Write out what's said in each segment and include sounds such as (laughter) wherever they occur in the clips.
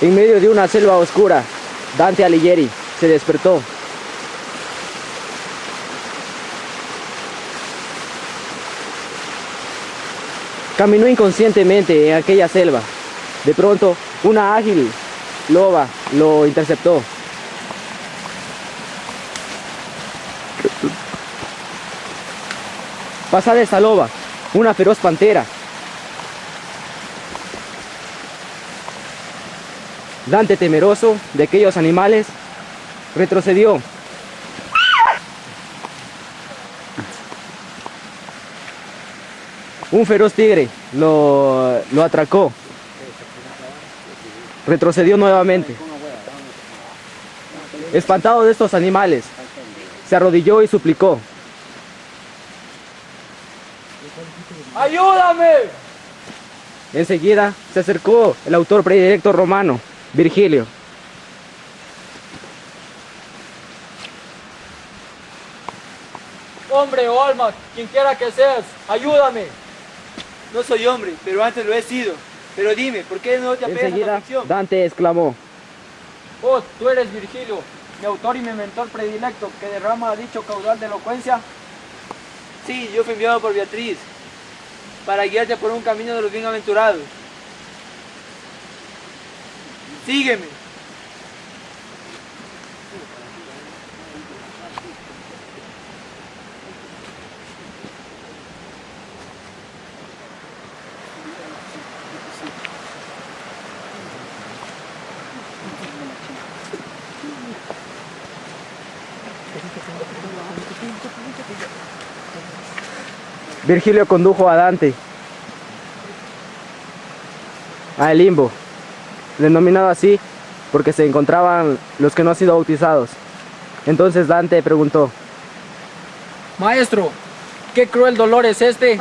En medio de una selva oscura, Dante Alighieri se despertó. Caminó inconscientemente en aquella selva. De pronto, una ágil loba lo interceptó. Pasada esta loba, una feroz pantera. Dante, temeroso de aquellos animales, retrocedió. Un feroz tigre lo, lo atracó. Retrocedió nuevamente. Espantado de estos animales, se arrodilló y suplicó. ¡Ayúdame! Enseguida se acercó el autor predilecto romano, Virgilio. Hombre o alma, quien quiera que seas, ayúdame. No soy hombre, pero antes lo he sido. Pero dime, ¿por qué no te apegas a la ficción? Dante exclamó. Oh, tú eres Virgilio, mi autor y mi mentor predilecto, que derrama dicho caudal de elocuencia. Sí, yo fui enviado por Beatriz para guiarte por un camino de los bienaventurados. Sígueme. Virgilio condujo a Dante al limbo, denominado así porque se encontraban los que no han sido bautizados. Entonces Dante preguntó, Maestro, qué cruel dolor es este.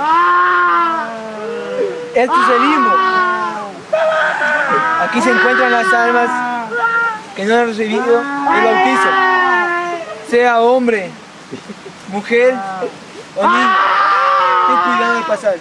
Este es el limbo. Aquí se encuentran las almas que no han recibido el bautizo. Sea hombre, mujer o niño. Ten cuidado de pasar.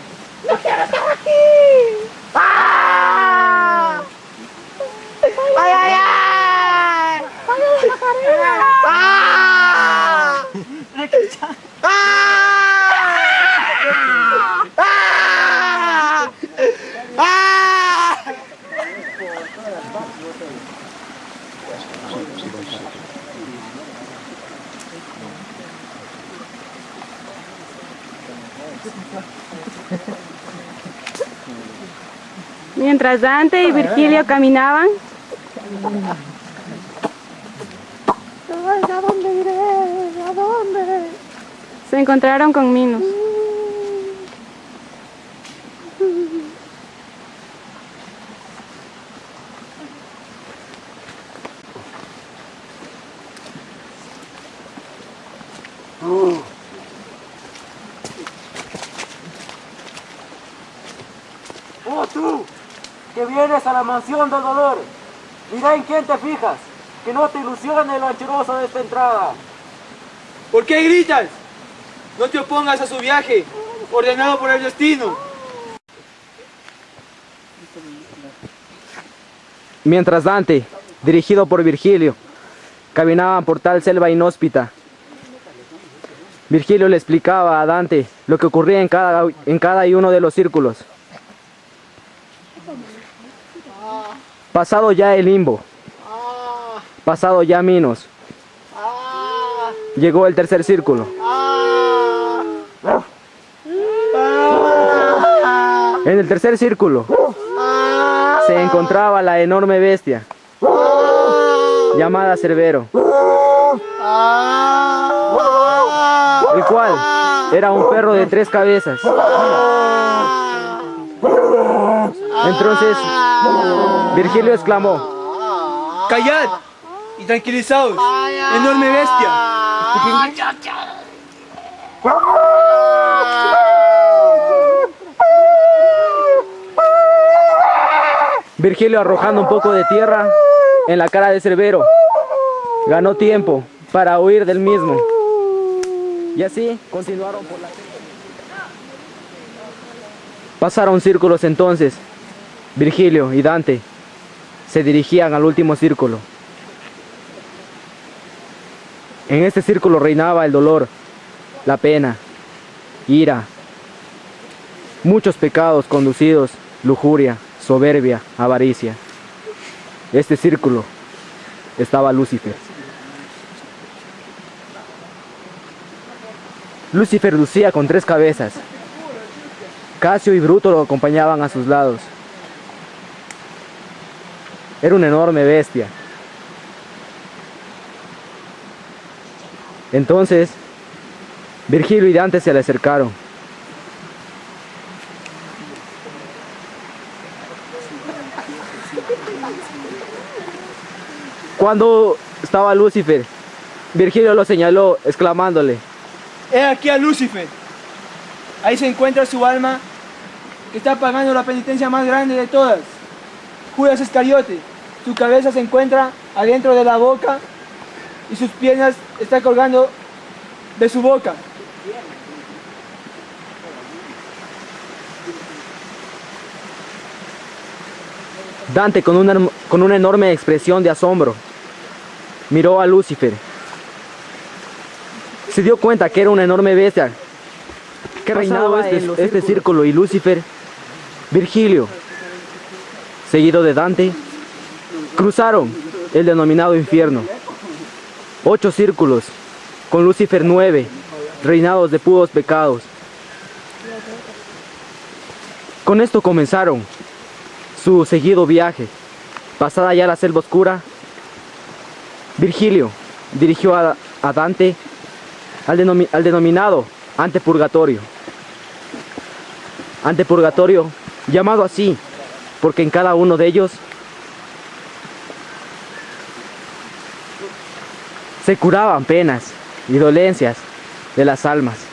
Mientras Dante y Virgilio caminaban, ¿A dónde iré? ¿A dónde? se encontraron con Minos. Oh, tú, que vienes a la mansión del dolor. Mira en quién te fijas, que no te ilusione el anchuroso de esta entrada. ¿Por qué gritas? No te opongas a su viaje, ordenado por el destino. mientras Dante, dirigido por Virgilio, caminaban por tal selva inhóspita. Virgilio le explicaba a Dante lo que ocurría en cada, en cada uno de los círculos. Pasado ya el limbo, pasado ya Minos, llegó el tercer círculo. En el tercer círculo se encontraba la enorme bestia llamada Cerbero, el cual era un perro de tres cabezas. Entonces Virgilio exclamó, ¡Callad! Y tranquilizaos, enorme bestia. Virgilio arrojando un poco de tierra en la cara de Cerbero, ganó tiempo para huir del mismo. Y así continuaron por la Pasaron círculos entonces, Virgilio y Dante. se dirigían al último círculo. En este círculo reinaba el dolor, la pena, ira, muchos pecados conducidos, lujuria, soberbia, avaricia. Este círculo estaba Lucifer. Lucifer lucía con tres cabezas. Casio y Bruto lo acompañaban a sus lados. Era una enorme bestia. Entonces, Virgilio y Dante se le acercaron. Cuando estaba Lucifer, Virgilio lo señaló, exclamándole, He aquí a Lucifer. Ahí se encuentra su alma que está pagando la penitencia más grande de todas. Judas Iscariote. Su cabeza se encuentra adentro de la boca y sus piernas están colgando de su boca. Dante con una, con una enorme expresión de asombro miró a Lucifer. Se dio cuenta que era una enorme bestia que reinaba este, este círculo y Lucifer, Virgilio, seguido de Dante, cruzaron el denominado infierno. Ocho círculos, con Lucifer nueve, reinados de puros pecados. Con esto comenzaron su seguido viaje. Pasada ya la selva oscura, Virgilio dirigió a, Dante al, denomi al denominado antepurgatorio. Antepurgatorio, llamado así, porque en cada uno de ellos se curaban penas y dolencias de las almas.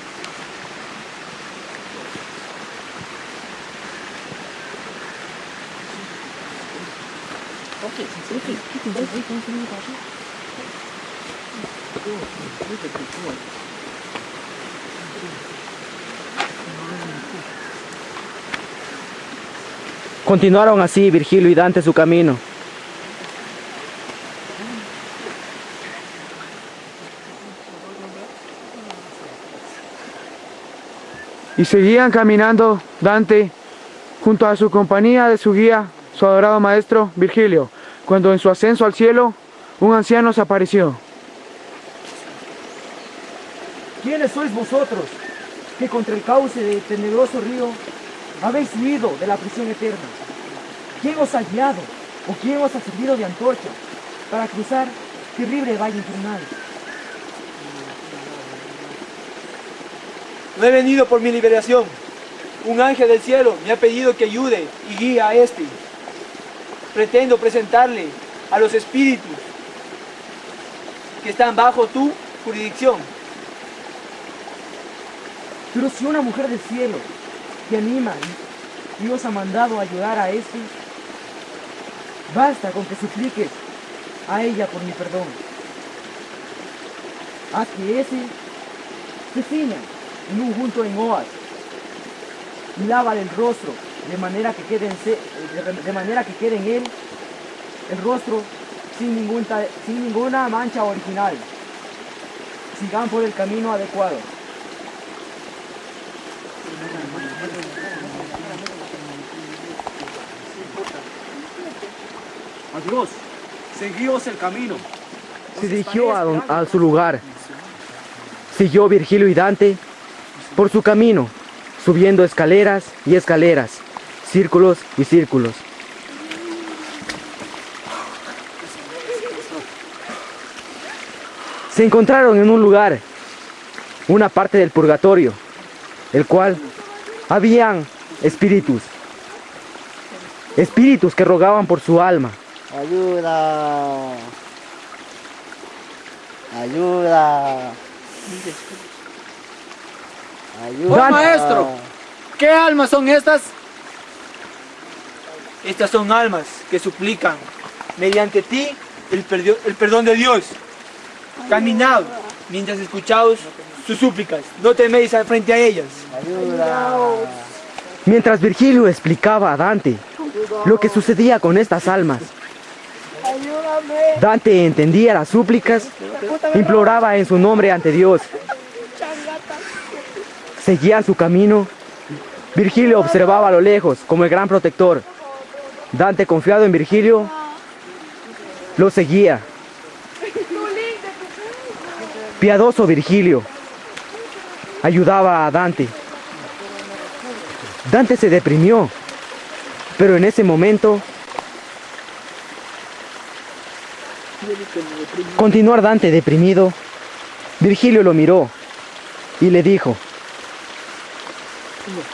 Continuaron así Virgilio y Dante su camino. Y seguían caminando Dante junto a su compañía de su guía, su adorado maestro Virgilio, cuando en su ascenso al cielo un anciano se apareció. ¿Quiénes sois vosotros que contra el cauce de tenebroso río habéis huido de la prisión eterna? ¿Quién os ha guiado o quién os ha servido de antorcha para cruzar terrible valle infernal? No he venido por mi liberación. Un ángel del cielo me ha pedido que ayude y guíe a este. Pretendo presentarle a los espíritus que están bajo tu jurisdicción. Pero si una mujer del cielo te anima y Dios ha mandado ayudar a este, basta con que supliques a ella por mi perdón. Haz que ese se ciña en un junto en Oas y lávale el rostro de manera que quede en, de- manera que quede en él el rostro sin, ningún sin ninguna mancha original. Sigan por el camino adecuado. Adiós, seguíos el camino. Se dirigió a, a su lugar. Siguió Virgilio y Dante por su camino, subiendo escaleras y escaleras, círculos y círculos. Se encontraron en un lugar, una parte del purgatorio, el cual habían espíritus, espíritus que rogaban por su alma. Ayuda. Ayuda. Ayuda. Buen maestro. ¿Qué almas son estas? Estas son almas que suplican mediante ti el, perdio- el perdón de Dios. Caminad mientras escuchaos sus súplicas. No teméis al frente a ellas. Ayuda. Mientras Virgilio explicaba a Dante lo que sucedía con estas almas, Dante entendía las súplicas, imploraba en su nombre ante Dios. Seguía su camino. Virgilio observaba a lo lejos como el gran protector. Dante, confiado en Virgilio, lo seguía. Piadoso Virgilio ayudaba a Dante. Dante se deprimió, pero en ese momento continuar Dante deprimido, Virgilio lo miró y le dijo,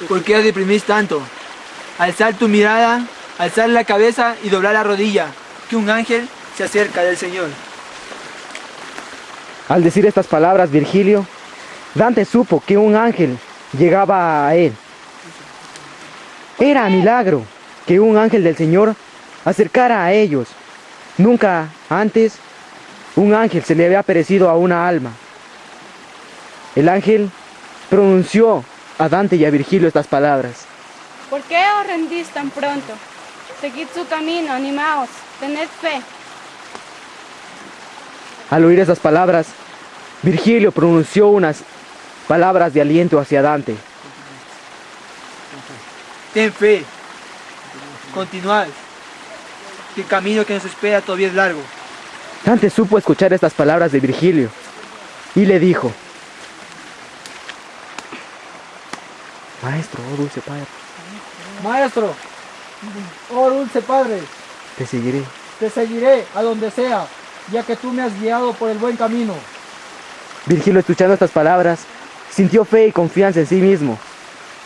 ¿Por qué os deprimís tanto? Alzar tu mirada, alzar la cabeza y doblar la rodilla, que un ángel se acerca del Señor. Al decir estas palabras, Virgilio, Dante supo que un ángel llegaba a él. Era milagro que un ángel del Señor acercara a ellos. Nunca antes un ángel se le había aparecido a una alma. El ángel pronunció a Dante y a Virgilio estas palabras. ¿Por qué os rendís tan pronto? Seguid su camino, animaos, tened fe. Al oír esas palabras, Virgilio pronunció unas palabras de aliento hacia Dante. Ten fe. Continuad. Que El camino que nos espera todavía es largo. Dante supo escuchar estas palabras de Virgilio y le dijo, Maestro, oh dulce padre, Maestro, oh dulce Padre, te seguiré. te seguiré a donde sea, ya que tú me has guiado por el buen camino. Virgilio, escuchando estas palabras, sintió fe y confianza en sí mismo.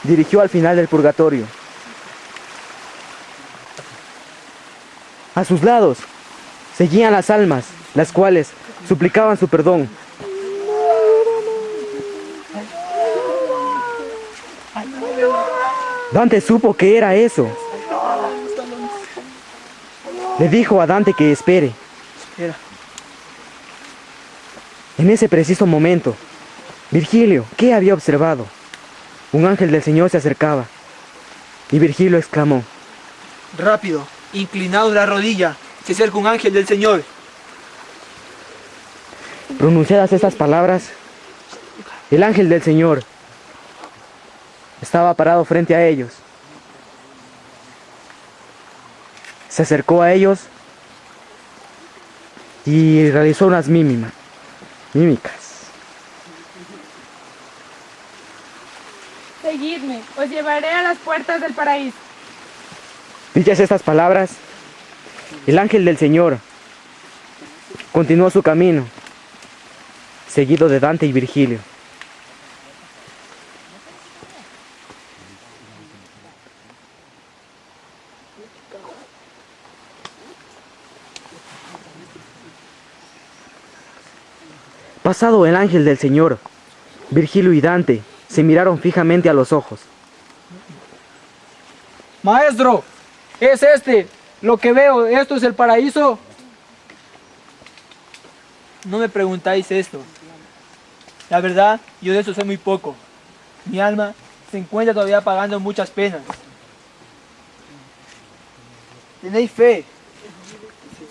Dirigió al final del purgatorio. A sus lados seguían las almas, las cuales suplicaban su perdón. Dante supo que era eso. Le dijo a Dante que espere. En ese preciso momento, Virgilio, ¿qué había observado? Un ángel del Señor se acercaba. Y Virgilio exclamó, Rápido, inclinado la rodilla, se acerca un ángel del Señor. pronunciadas estas palabras, el ángel del Señor estaba parado frente a ellos. Se acercó a ellos y realizó unas mímimas, mímicas. Seguidme, os llevaré a las puertas del paraíso. Dichas estas palabras, el ángel del Señor continuó su camino, seguido de Dante y Virgilio. Pasado el ángel del Señor, Virgilio y Dante se miraron fijamente a los ojos. Maestro, es este lo que veo, esto es el paraíso. No me preguntáis esto. La verdad, yo de eso sé muy poco. Mi alma se encuentra todavía pagando muchas penas. Tenéis fe.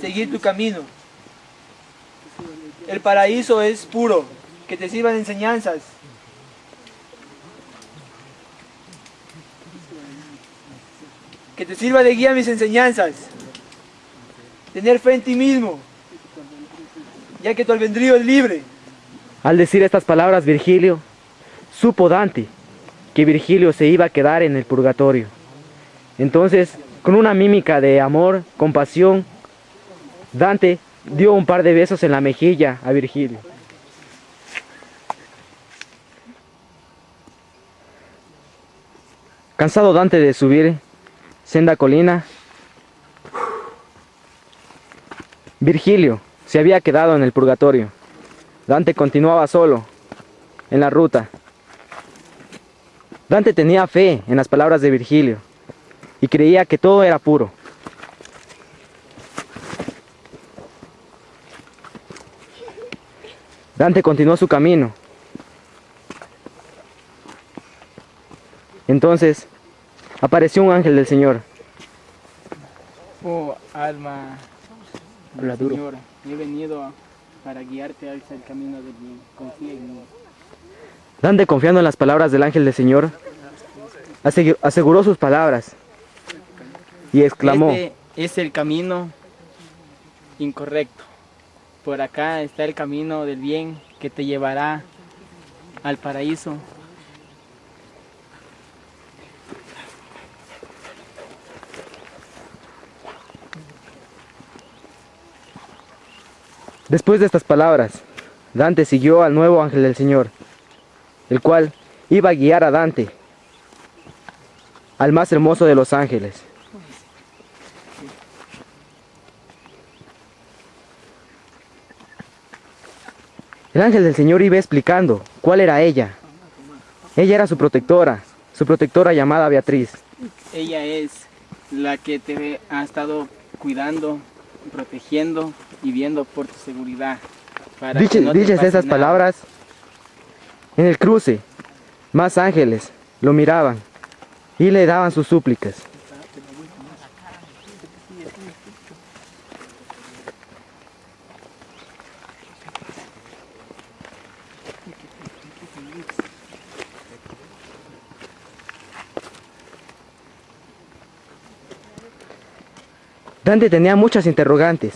Seguid tu camino. El paraíso es puro. Que te sirvan enseñanzas. Que te sirva de guía mis enseñanzas. Tener fe en ti mismo. Ya que tu albedrío es libre. Al decir estas palabras Virgilio, supo Dante que Virgilio se iba a quedar en el purgatorio. Entonces, con una mímica de amor, compasión, Dante dio un par de besos en la mejilla a Virgilio. Cansado Dante de subir senda colina, Virgilio se había quedado en el purgatorio. Dante continuaba solo en la ruta. Dante tenía fe en las palabras de Virgilio y creía que todo era puro. Dante continuó su camino. Entonces apareció un ángel del Señor. Oh, alma, Habla duro. Señor, he venido para guiarte hacia el camino del bien. Confía en mí. Dante, confiando en las palabras del ángel del Señor, asegu- aseguró sus palabras y exclamó, Este es el camino incorrecto. Por acá está el camino del bien que te llevará al paraíso. Después de estas palabras, Dante siguió al nuevo ángel del Señor, el cual iba a guiar a Dante al más hermoso de los ángeles. El ángel del Señor iba explicando cuál era ella. Ella era su protectora, su protectora llamada Beatriz. Ella es la que te ha estado cuidando, protegiendo y viendo por tu seguridad. para que Diche- no dichas esas nada. palabras, en el cruce, más ángeles lo miraban y le daban sus súplicas. Dante tenía muchas interrogantes.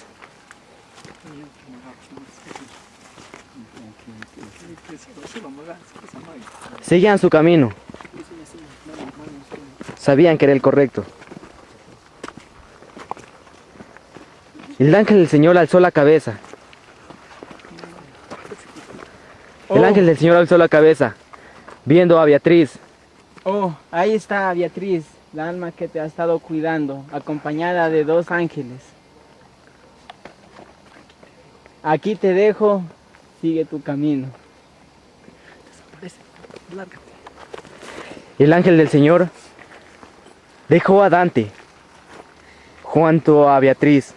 Seguían su camino. Sabían que era el correcto. El ángel del Señor alzó la cabeza. El Oh. ángel del Señor alzó la cabeza, viendo a Beatriz. Oh, ahí está Beatriz, la alma que te ha estado cuidando, acompañada de dos ángeles. Aquí te dejo, sigue tu camino. El ángel del Señor dejó a Dante junto a Beatriz.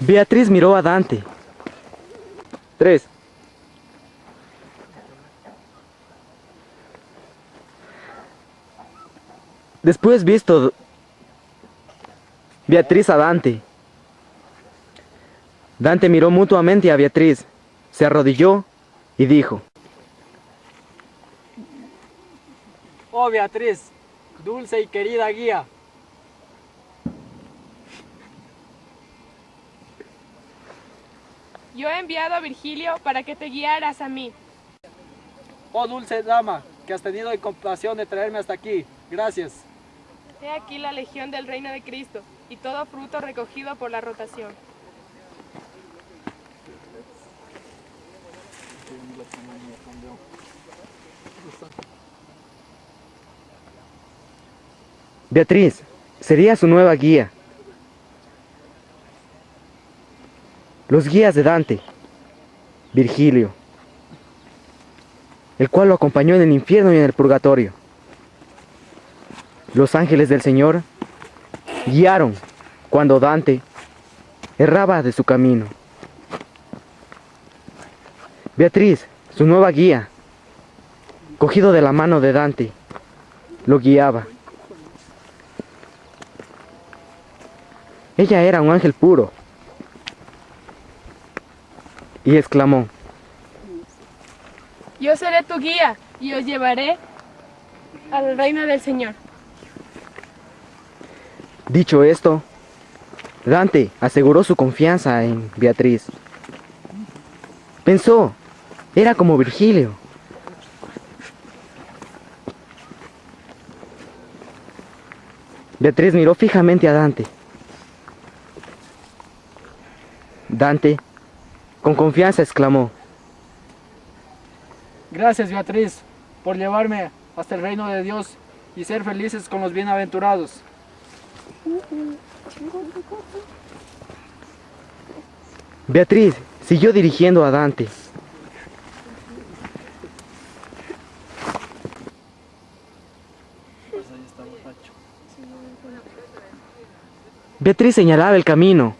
Beatriz miró a Dante. Tres. Después visto Beatriz a Dante. Dante miró mutuamente a Beatriz, se arrodilló y dijo, Oh Beatriz, dulce y querida guía, Yo he enviado a Virgilio para que te guiaras a mí. oh dulce dama, que has tenido la compasión de traerme hasta aquí. Gracias. He aquí la legión del reino de Cristo y todo fruto recogido por la rotación. Beatriz, sería su nueva guía. Los guías de Dante, Virgilio, el cual lo acompañó en el infierno y en el purgatorio. Los ángeles del Señor guiaron cuando Dante erraba de su camino. Beatriz, su nueva guía, cogido de la mano de Dante, lo guiaba. Ella era un ángel puro. Y exclamó, Yo seré tu guía y os llevaré al reino del Señor. Dicho esto, Dante aseguró su confianza en Beatriz. Pensó, era como Virgilio. Beatriz miró fijamente a Dante. Dante, con confianza, exclamó, Gracias Beatriz por llevarme hasta el reino de Dios y ser felices con los bienaventurados. Beatriz siguió dirigiendo a Dante. Beatriz señalaba el camino.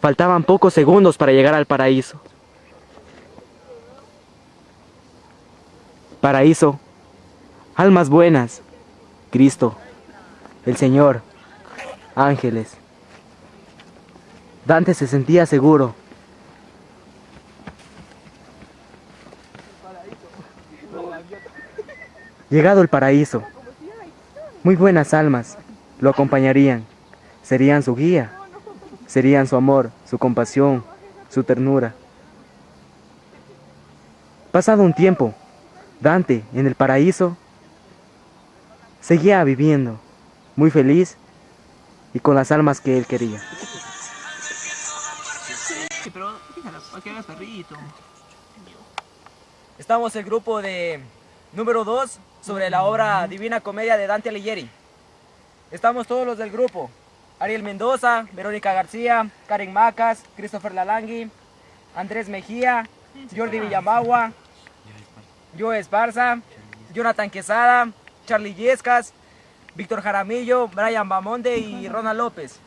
Faltaban pocos segundos para llegar al paraíso. paraíso, almas buenas, Cristo, el Señor, ángeles. Dante se sentía seguro. Llegado el paraíso, muy buenas almas lo acompañarían, serían su guía, serían su amor, su compasión, su ternura. Pasado un tiempo, Dante en el paraíso seguía viviendo, muy feliz y con las almas que él quería. Estamos el grupo de número 2 sobre la obra Divina Comedia de Dante Alighieri. Estamos todos los del grupo. Ariel Mendoza, Verónica García, Karen Macas, Christopher Lalangui, Andrés Mejía, Jordi Villamagua, Joe Esparza, Jonathan Quesada, Charlie Yescas, Víctor Jaramillo, Brian Bamonde y Ronald López.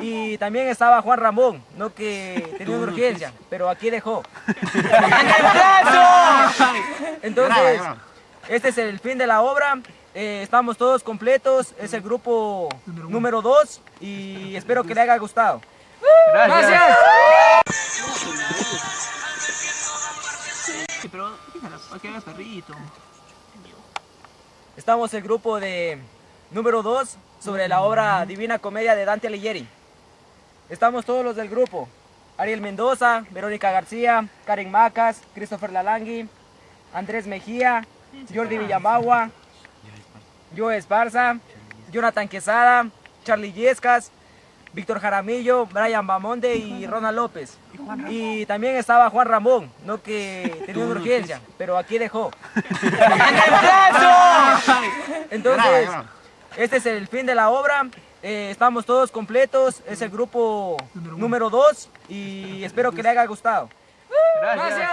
Y también estaba Juan Ramón, no que (laughs) tenía una urgencia, pero aquí dejó. (laughs) Entonces, este es el fin de la obra. Eh, estamos todos completos, es el grupo número 2 y espero que le haya gustado. Gracias. Estamos el grupo de número 2 sobre la obra Divina Comedia de Dante Alighieri. Estamos todos los del grupo. Ariel Mendoza, Verónica García, Karen Macas, Christopher Lalangui, Andrés Mejía, Jordi Villamagua, Joe Esparza, Jonathan Quesada, Charlie Yescas, Víctor Jaramillo, Brian Bamonde y Ronald López. Y también estaba Juan Ramón, no que tenía una urgencia, pero aquí dejó. (laughs) Entonces, este es el fin de la obra. Eh, estamos todos completos, es el grupo número 2 y espero que le haya gustado. Gracias.